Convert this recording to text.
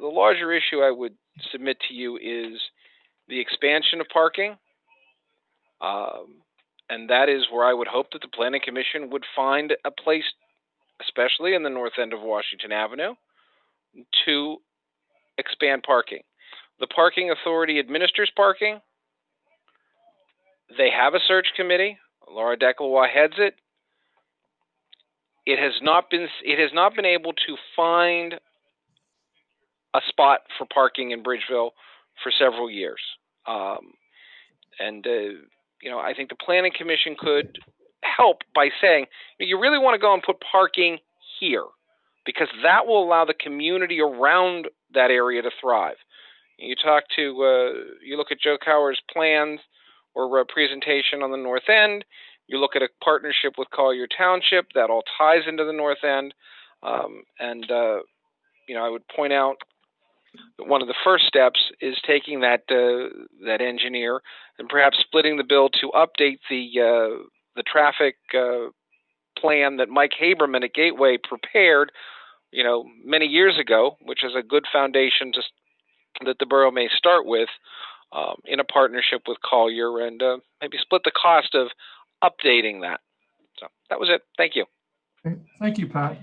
The larger issue I would submit to you is the expansion of parking. Um, and that is where I would hope that the planning commission would find a place, especially in the north end of Washington Avenue, to expand parking. The parking authority administers parking. They have a search committee. Laura Deckelwa heads it. It has not been it has not been able to find a spot for parking in Bridgeville for several years. Um, and uh, you know, I think the planning commission could help by saying you really want to go and put parking here because that will allow the community around that area to thrive. You talk to, uh, you look at Joe Cower's plans or uh, presentation on the north end. You look at a partnership with Collier Township that all ties into the north end. Um, and uh, you know, I would point out one of the first steps is taking that uh, that engineer and perhaps splitting the bill to update the uh, the traffic uh, plan that Mike Haberman at Gateway prepared, you know, many years ago, which is a good foundation to that the borough may start with um, in a partnership with Collier and uh, maybe split the cost of updating that. So that was it. Thank you. Thank you, Pat.